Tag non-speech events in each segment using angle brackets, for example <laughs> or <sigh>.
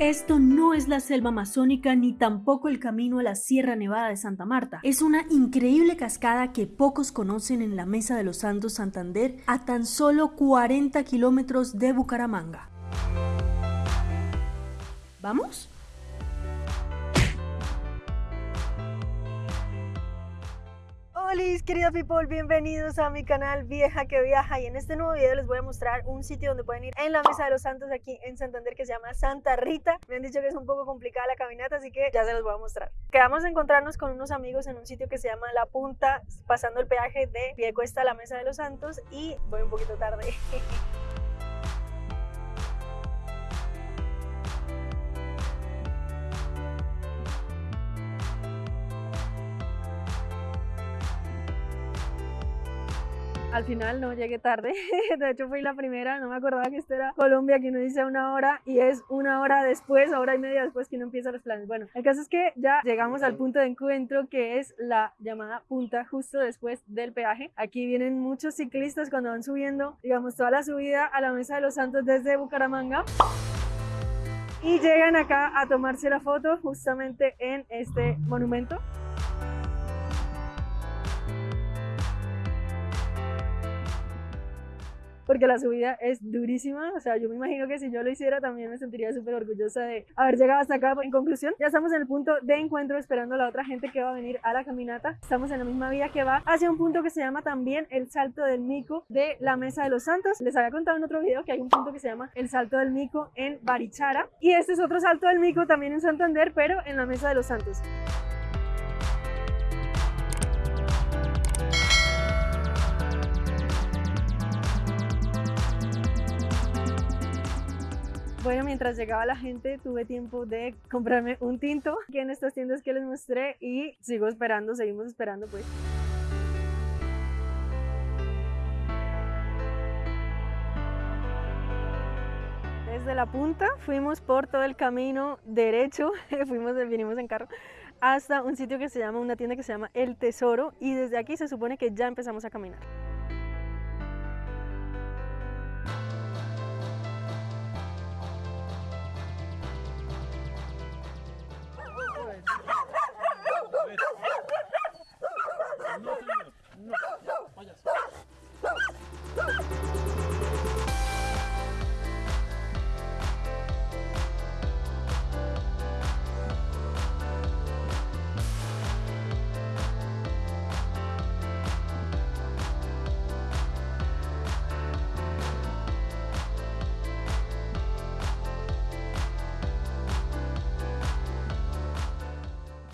Esto no es la selva amazónica ni tampoco el camino a la Sierra Nevada de Santa Marta. Es una increíble cascada que pocos conocen en la Mesa de los Santos Santander a tan solo 40 kilómetros de Bucaramanga. ¿Vamos? Hola querida people, bienvenidos a mi canal Vieja que Viaja y en este nuevo video les voy a mostrar un sitio donde pueden ir en la Mesa de los Santos aquí en Santander que se llama Santa Rita. Me han dicho que es un poco complicada la caminata, así que ya se los voy a mostrar. Quedamos a encontrarnos con unos amigos en un sitio que se llama La Punta, pasando el peaje de Piedecuesta a la Mesa de los Santos y voy un poquito tarde. <laughs> Al final no llegué tarde, <laughs> de hecho fui la primera, no me acordaba que esto era Colombia, que uno dice una hora y es una hora después, hora y media después que uno empieza los planes. Bueno, el caso es que ya llegamos al punto de encuentro que es la llamada punta justo después del peaje. Aquí vienen muchos ciclistas cuando van subiendo, digamos, toda la subida a la Mesa de los Santos desde Bucaramanga y llegan acá a tomarse la foto justamente en este monumento. Porque la subida es durísima, o sea, yo me imagino que si yo lo hiciera también me sentiría súper orgullosa de haber llegado hasta acá. En conclusión, ya estamos en el punto de encuentro esperando a la otra gente que va a venir a la caminata. Estamos en la misma vía que va hacia un punto que se llama también el Salto del Mico de la Mesa de los Santos. Les había contado en otro video que hay un punto que se llama el Salto del Mico en Barichara y este es otro Salto del Mico también en Santander, pero en la Mesa de los Santos. Bueno, mientras llegaba la gente tuve tiempo de comprarme un tinto aquí en estas tiendas que les mostré y sigo esperando, seguimos esperando pues. Desde la punta fuimos por todo el camino derecho, <laughs> fuimos, vinimos en carro, hasta un sitio que se llama, una tienda que se llama El Tesoro y desde aquí se supone que ya empezamos a caminar.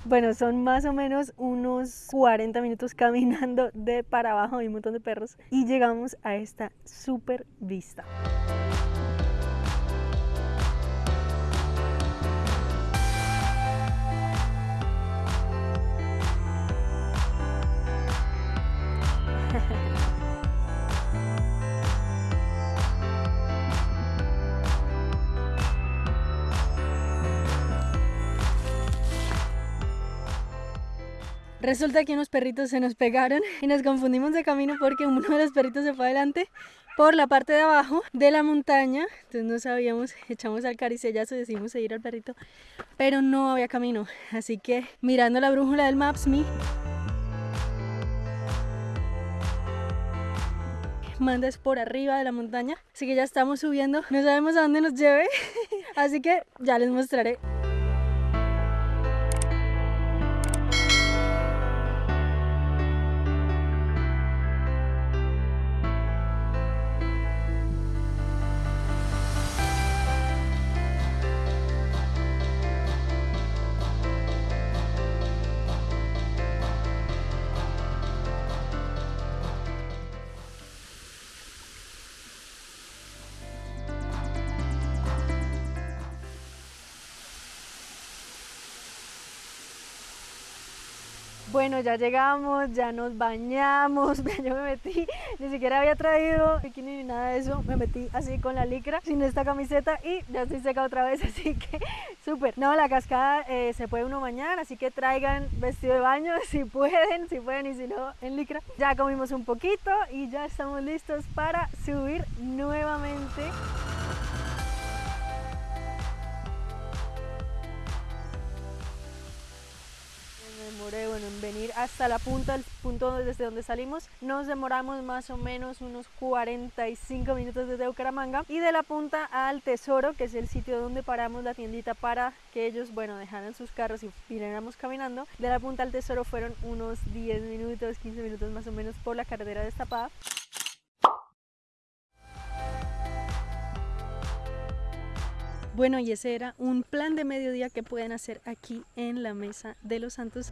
Bueno, son más o menos unos 40 minutos caminando de para abajo, hay un montón de perros y llegamos a esta super vista. <laughs> Resulta que unos perritos se nos pegaron <laughs> y nos confundimos de camino porque uno de los perritos se fue adelante por la parte de abajo de la montaña. Entonces no sabíamos, <laughs> echamos al caricellazo y decidimos seguir al perrito, pero no había camino. Así que mirando la brújula del Maps.me mandas por arriba de la montaña. Así que ya estamos subiendo. No sabemos a dónde nos lleve. <laughs> Así que ya les mostraré. Bueno, ya llegamos, ya nos bañamos, <laughs> yo me metí, ni siquiera había traído bikini ni nada de eso, me metí así con la licra, sin esta camiseta y ya estoy seca otra vez, <laughs> así que súper. No, la cascada eh, se puede uno bañar, así que traigan vestido de baño <laughs> si pueden, si pueden y si no, en licra. Ya comimos un poquito y ya estamos listos para subir nuevamente. Demoré, bueno, en venir hasta la punta, el punto desde donde salimos, nos demoramos más o menos unos 45 minutos desde Bucaramanga y de la punta al Tesoro, que es el sitio donde paramos la tiendita para que ellos, bueno, dejaran sus carros y viniéramos caminando, de la punta al Tesoro fueron unos 10 minutos, 15 minutos más o menos por la carretera destapada. Bueno, y ese era un plan de mediodía que pueden hacer aquí en la Mesa de los Santos.